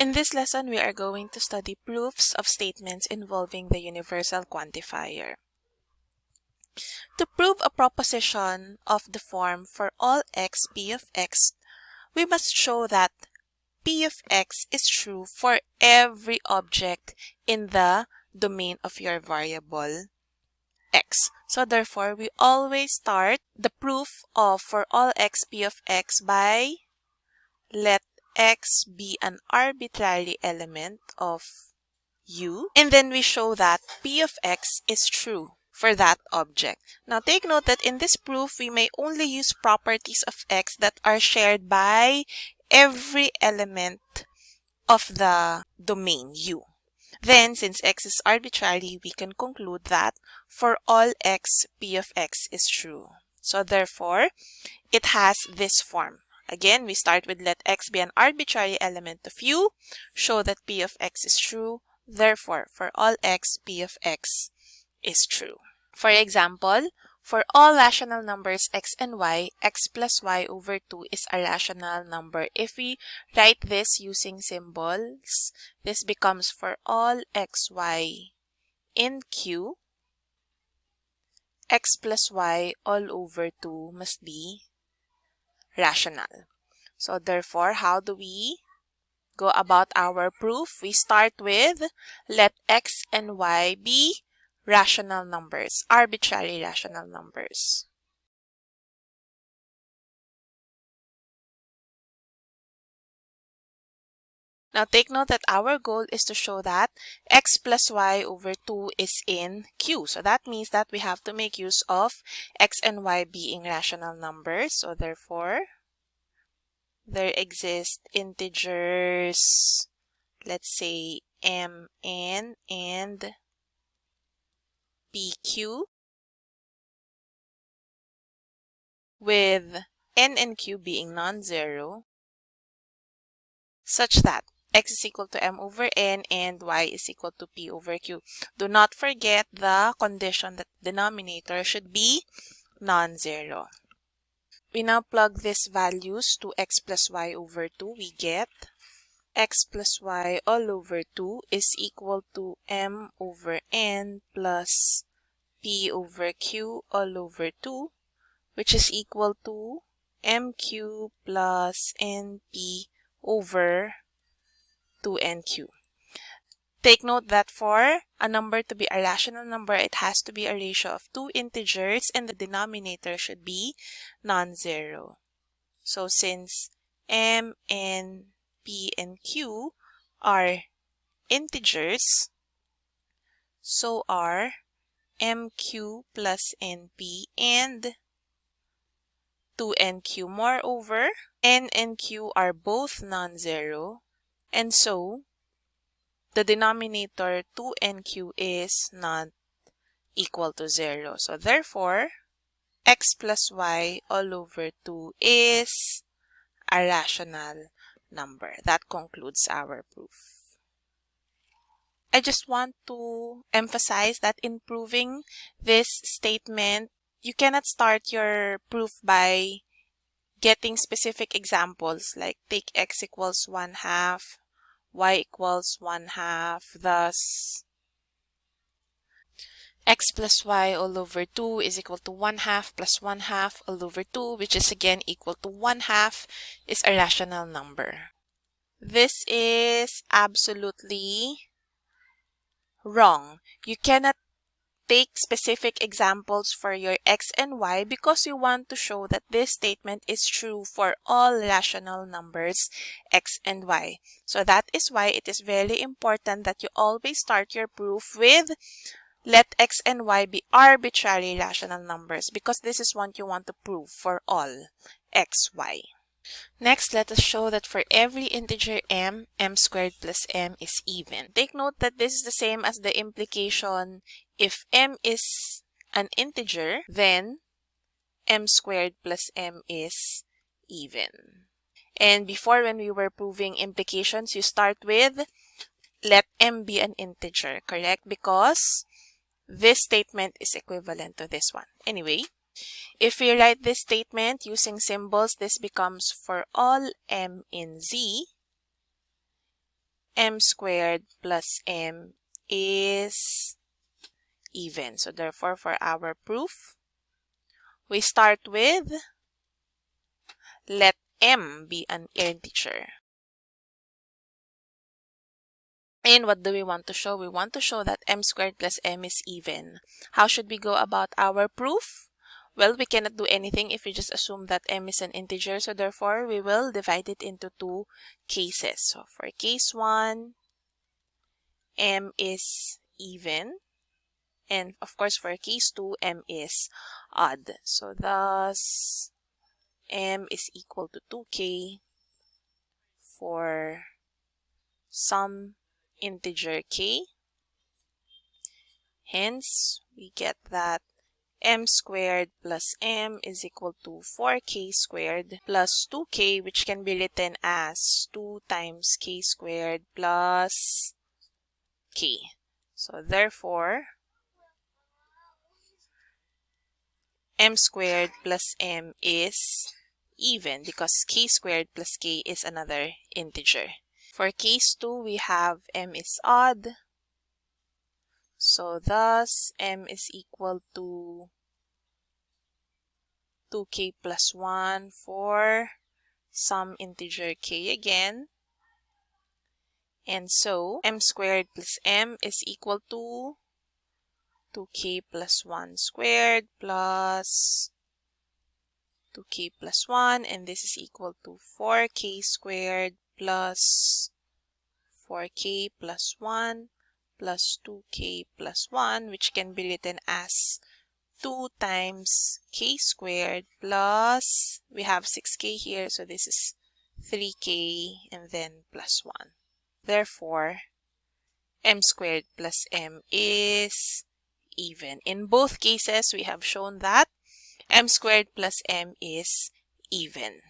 In this lesson, we are going to study proofs of statements involving the universal quantifier. To prove a proposition of the form for all x p of x, we must show that p of x is true for every object in the domain of your variable x. So therefore, we always start the proof of for all x p of x by let x be an arbitrary element of u and then we show that p of x is true for that object. Now take note that in this proof we may only use properties of x that are shared by every element of the domain u. Then, since x is arbitrary, we can conclude that for all x, p of x is true. So therefore, it has this form. Again, we start with let x be an arbitrary element of u, show that p of x is true. Therefore, for all x, p of x is true. For example, for all rational numbers x and y, x plus y over 2 is a rational number. If we write this using symbols, this becomes for all x, y in q, x plus y all over 2 must be rational. So therefore, how do we go about our proof? We start with let x and y be rational numbers, arbitrary rational numbers. Now take note that our goal is to show that x plus y over 2 is in Q. So that means that we have to make use of x and y being rational numbers. So therefore, there exist integers, let's say mn and pq with n and q being non-zero such that x is equal to m over n and y is equal to p over q. Do not forget the condition that denominator should be non-zero. We now plug these values to x plus y over 2. We get x plus y all over 2 is equal to m over n plus p over q all over 2, which is equal to mq plus np over 2nq. Take note that for a number to be a rational number, it has to be a ratio of two integers and the denominator should be non-zero. So since m and p and q are integers, so are mq plus np and 2nq. Moreover, n and q are both non-zero, and so the denominator 2nq is not equal to 0. So therefore, x plus y all over 2 is a rational number. That concludes our proof. I just want to emphasize that in proving this statement, you cannot start your proof by getting specific examples like take x equals 1 half, y equals 1 half, thus x plus y all over 2 is equal to 1 half plus 1 half all over 2, which is again equal to 1 half, is a rational number. This is absolutely wrong. You cannot take specific examples for your x and y because you want to show that this statement is true for all rational numbers x and y. So that is why it is very important that you always start your proof with let x and y be arbitrary rational numbers because this is what you want to prove for all x, y. Next, let us show that for every integer m, m squared plus m is even. Take note that this is the same as the implication if m is an integer, then m squared plus m is even. And before when we were proving implications, you start with let m be an integer, correct? Because this statement is equivalent to this one. Anyway, if we write this statement using symbols, this becomes for all m in z, m squared plus m is even. So therefore, for our proof, we start with let m be an integer. And what do we want to show? We want to show that m squared plus m is even. How should we go about our proof? Well, we cannot do anything if we just assume that m is an integer. So therefore, we will divide it into two cases. So for case 1, m is even. And of course, for case 2, m is odd. So thus, m is equal to 2k for some integer k. Hence, we get that m squared plus m is equal to 4k squared plus 2k which can be written as 2 times k squared plus k. So therefore, m squared plus m is even because k squared plus k is another integer. For case 2, we have m is odd. So thus, m is equal to 2k plus 1 for some integer k again. And so, m squared plus m is equal to 2k plus 1 squared plus 2k plus 1 and this is equal to 4k squared plus 4k plus 1 plus 2k plus 1 which can be written as 2 times k squared plus we have 6k here so this is 3k and then plus 1. Therefore, m squared plus m is even. In both cases, we have shown that m squared plus m is even.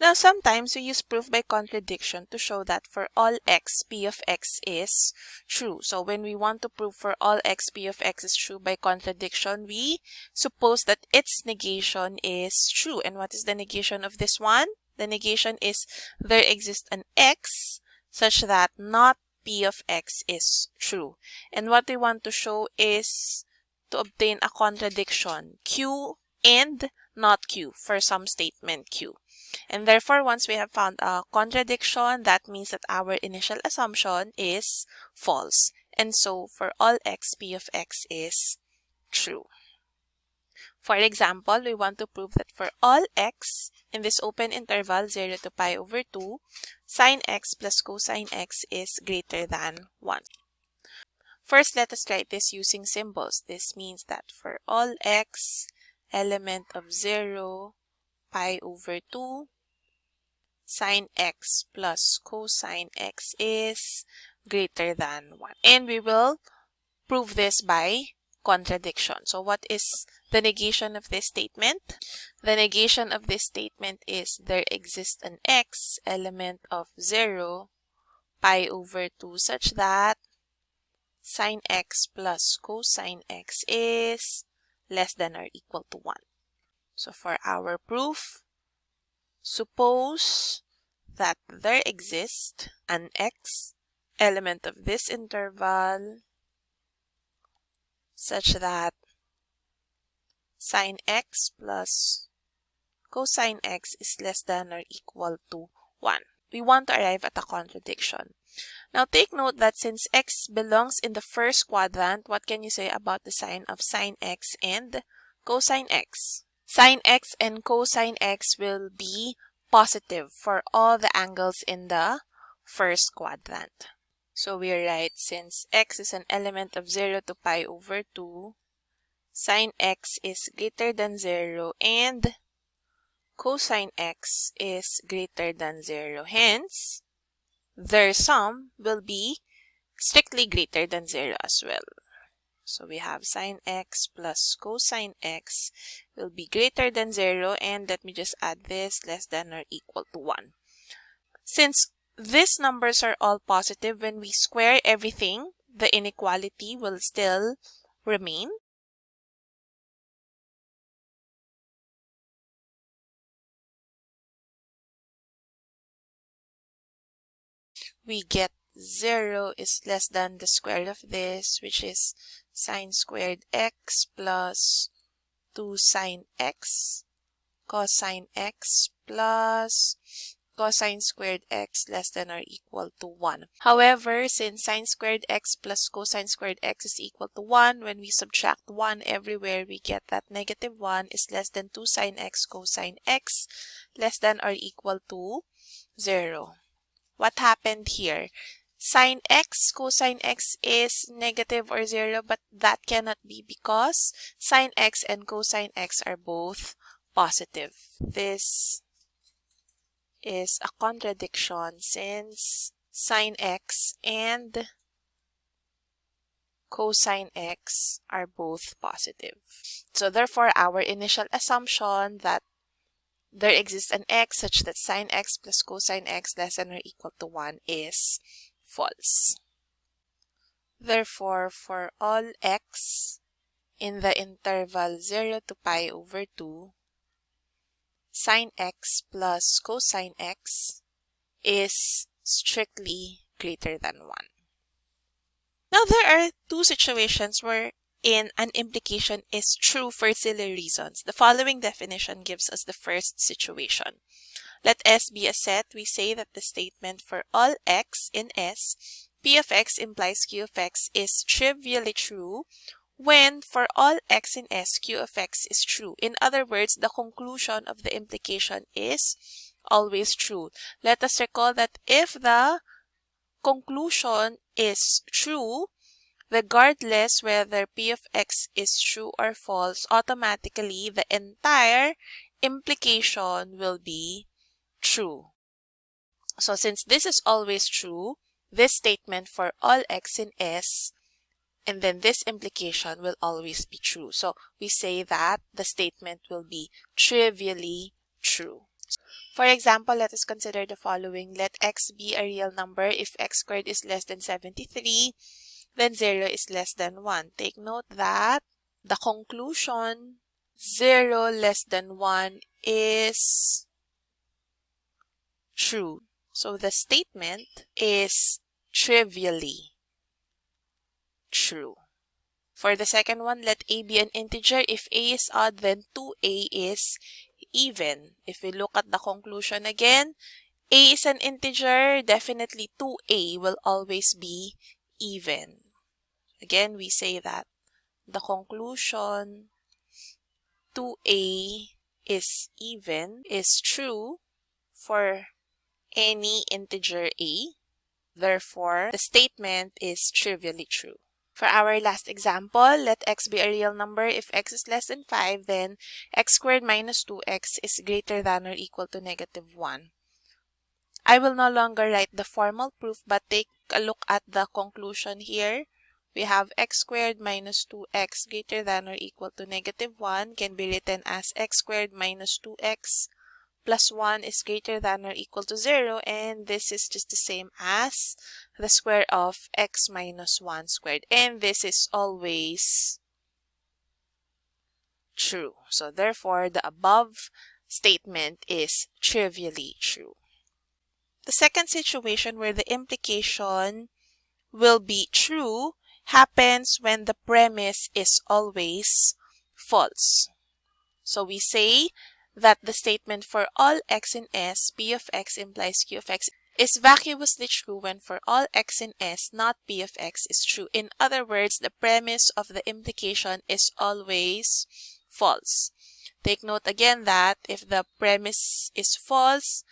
Now, sometimes we use proof by contradiction to show that for all x, p of x is true. So when we want to prove for all x, p of x is true by contradiction, we suppose that its negation is true. And what is the negation of this one? The negation is there exists an x such that not p of x is true. And what we want to show is to obtain a contradiction, q and not q for some statement q. And therefore, once we have found a contradiction, that means that our initial assumption is false. And so, for all x, p of x is true. For example, we want to prove that for all x in this open interval 0 to pi over 2, sine x plus cosine x is greater than 1. First, let us write this using symbols. This means that for all x, element of 0 pi over 2 sine x plus cosine x is greater than 1. And we will prove this by contradiction. So what is the negation of this statement? The negation of this statement is there exists an x element of 0 pi over 2 such that sine x plus cosine x is less than or equal to 1. So for our proof, suppose that there exists an x element of this interval such that sine x plus cosine x is less than or equal to 1. We want to arrive at a contradiction. Now take note that since x belongs in the first quadrant, what can you say about the sign of sine x and cosine x? Sine x and cosine x will be positive for all the angles in the first quadrant. So we write since x is an element of 0 to pi over 2, sine x is greater than 0 and cosine x is greater than 0. Hence, their sum will be strictly greater than 0 as well. So we have sine x plus cosine x will be greater than 0 and let me just add this less than or equal to 1. Since these numbers are all positive, when we square everything, the inequality will still remain. we get 0 is less than the square of this, which is sine squared x plus 2 sine x cosine x plus cosine squared x less than or equal to 1. However, since sine squared x plus cosine squared x is equal to 1, when we subtract 1 everywhere, we get that negative 1 is less than 2 sine x cosine x less than or equal to 0. What happened here? Sine x cosine x is negative or 0, but that cannot be because sine x and cosine x are both positive. This is a contradiction since sine x and cosine x are both positive. So therefore, our initial assumption that there exists an x such that sine x plus cosine x less than or equal to 1 is false. Therefore, for all x in the interval 0 to pi over 2, sine x plus cosine x is strictly greater than 1. Now, there are two situations where in an implication is true for silly reasons. The following definition gives us the first situation. Let S be a set. We say that the statement for all x in S, P of x implies Q of x is trivially true when for all x in S, Q of x is true. In other words, the conclusion of the implication is always true. Let us recall that if the conclusion is true, regardless whether p of x is true or false, automatically the entire implication will be true. So since this is always true, this statement for all x in S and then this implication will always be true. So we say that the statement will be trivially true. For example, let us consider the following. Let x be a real number if x squared is less than 73, then 0 is less than 1. Take note that the conclusion 0 less than 1 is true. So the statement is trivially true. For the second one, let a be an integer. If a is odd, then 2a is even. If we look at the conclusion again, a is an integer, definitely 2a will always be even. Again, we say that the conclusion 2a is even is true for any integer a. Therefore, the statement is trivially true. For our last example, let x be a real number. If x is less than 5, then x squared minus 2x is greater than or equal to negative 1. I will no longer write the formal proof, but take a look at the conclusion here. We have x squared minus 2x greater than or equal to negative 1 can be written as x squared minus 2x plus 1 is greater than or equal to 0 and this is just the same as the square of x minus 1 squared and this is always true. So therefore the above statement is trivially true. The second situation where the implication will be true happens when the premise is always false. So we say that the statement for all x in S, P of x implies Q of x is vacuously true when for all x in S, not P of x is true. In other words, the premise of the implication is always false. Take note again that if the premise is false,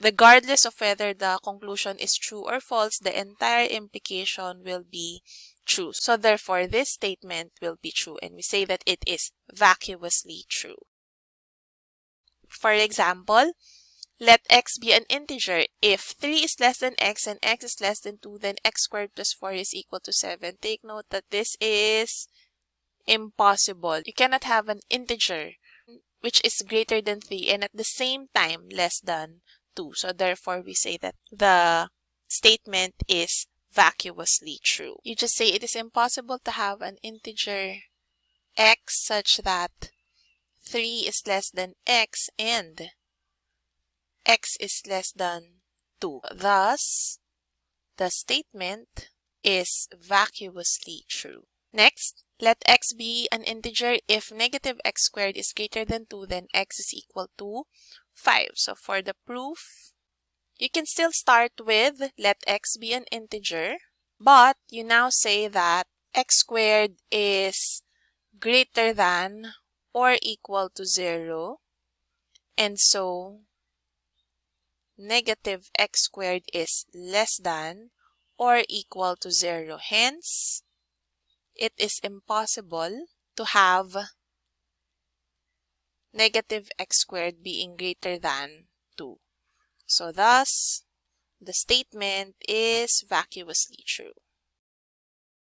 regardless of whether the conclusion is true or false, the entire implication will be true. So therefore, this statement will be true and we say that it is vacuously true. For example, let x be an integer. If 3 is less than x and x is less than 2, then x squared plus 4 is equal to 7. Take note that this is impossible. You cannot have an integer which is greater than 3 and at the same time less than 2. So therefore, we say that the statement is vacuously true. You just say it is impossible to have an integer x such that 3 is less than x and x is less than 2. Thus, the statement is vacuously true. Next, let x be an integer. If negative x squared is greater than 2, then x is equal to 5. So for the proof, you can still start with let x be an integer, but you now say that x squared is greater than or equal to 0. And so, negative x squared is less than or equal to 0. Hence, it is impossible to have negative x squared being greater than 2. So thus, the statement is vacuously true.